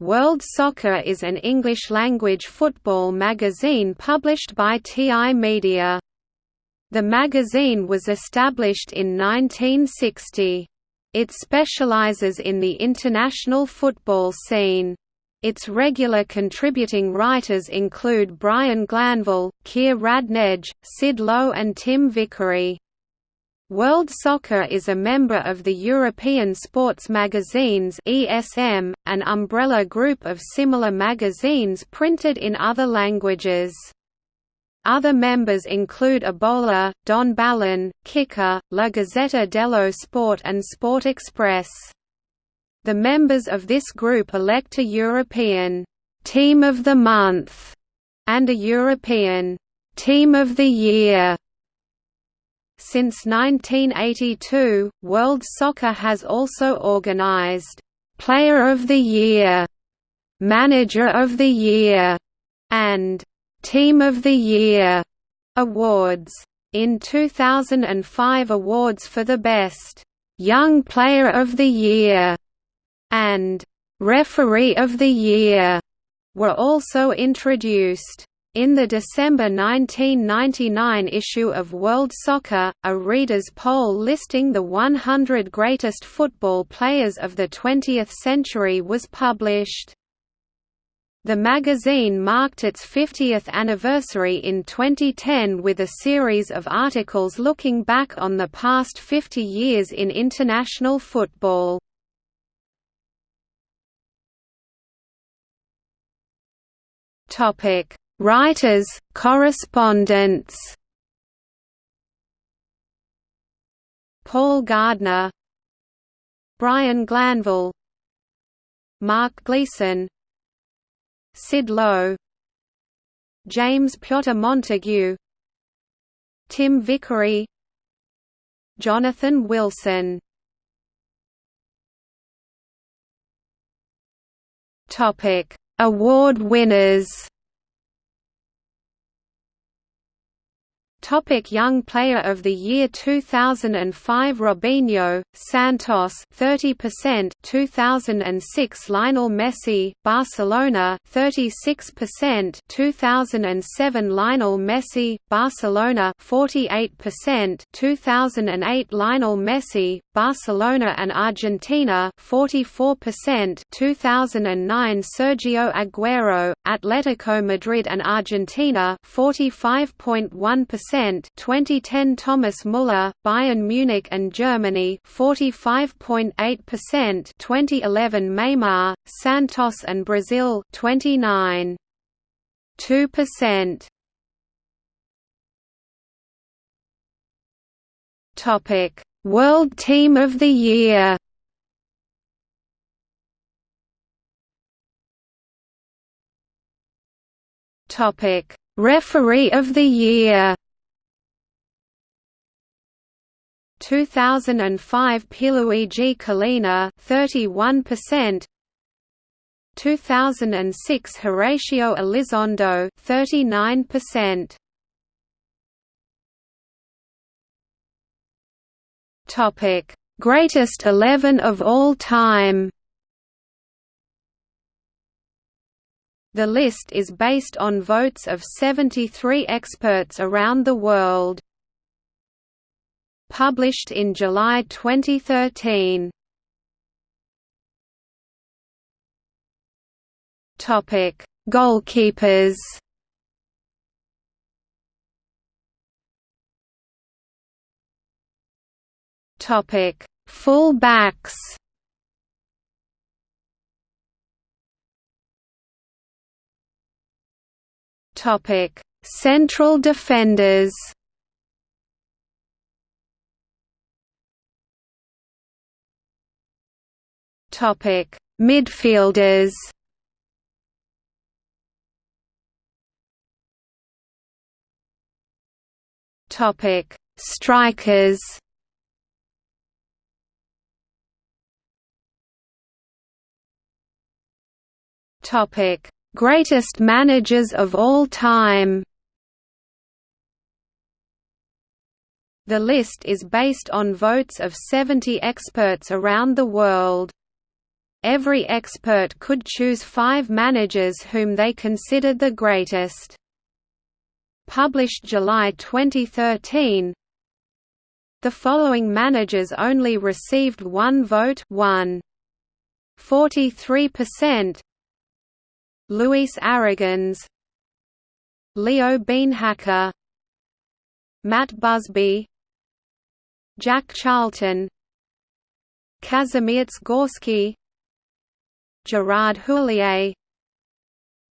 World Soccer is an English-language football magazine published by TI Media. The magazine was established in 1960. It specializes in the international football scene. Its regular contributing writers include Brian Glanville, Keir Radnedge, Sid Lowe and Tim Vickery. World Soccer is a member of the European Sports Magazines (ESM), an umbrella group of similar magazines printed in other languages. Other members include A Bola, Don Balón, Kicker, La Gazzetta dello Sport and Sport Express. The members of this group elect a European «Team of the Month» and a European «Team of the Year» Since 1982, World Soccer has also organized «Player of the Year», «Manager of the Year» and «Team of the Year» awards. In 2005 awards for the best «Young Player of the Year» and «Referee of the Year» were also introduced. In the December 1999 issue of World Soccer, a reader's poll listing the 100 greatest football players of the 20th century was published. The magazine marked its 50th anniversary in 2010 with a series of articles looking back on the past 50 years in international football. Topic Writers, correspondents. Paul Gardner. Brian Glanville. Mark Gleeson. Sid Lowe. James Piotr Montague. Tim Vickery. Jonathan Wilson. Award winners Topic Young Player of the Year 2005 Robinho, Santos 30% 2006 Lionel Messi, Barcelona 36% 2007 Lionel Messi, Barcelona 48% 2008 Lionel Messi, Barcelona and Argentina 44% 2009 Sergio Aguero, Atletico Madrid and Argentina 45.1% 2010 Thomas Müller, Bayern Munich and Germany 45.8% 2011 Neymar, Santos and Brazil 29 2% Topic World Team of the Year. Topic Referee of the Year 2005 Pierluigi Collina 31% 2006 Horacio Elizondo 39% Topic Greatest 11 of all time. The list is based on votes of 73 experts around the world published in July 2013. Topic: Goalkeepers. Topic: Full-backs. Topic: Central defenders. Topic: Midfielders. Topic: Strikers. Topic: Greatest managers of all time. The list is based on votes of 70 experts around the world. Every expert could choose five managers whom they considered the greatest. Published July 2013 The following managers only received one vote 1. 43% Luis Aragonés Leo Beenhakker Matt Busby. Jack Charlton. Kazimierz Gorski Gerard Houllier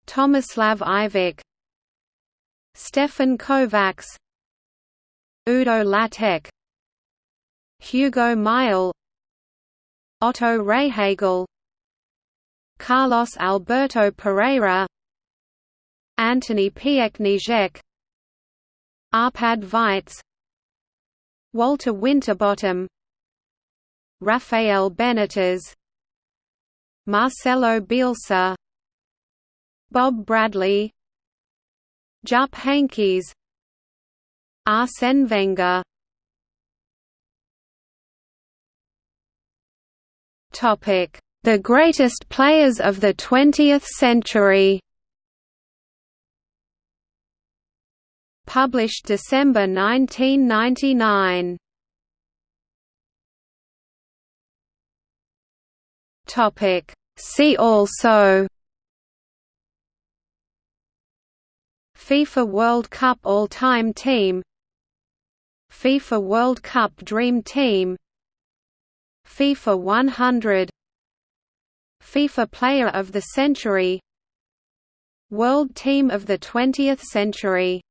Tomislav Ivic Stefan Kovacs Udo Lattek Hugo Meisl Otto Rehhagel Carlos Alberto Parreira Antoni Piechniczek Arpad Weisz Walter Winterbottom Rafael Benitez Marcelo Bielsa Bob Bradley Jupp Heynckes Arsene Wenger Topic: The greatest players of the 20th century. Published December 1999. Topic. See also FIFA World Cup All-Time Team FIFA World Cup Dream Team FIFA 100 FIFA Player of the Century World Team of the 20th Century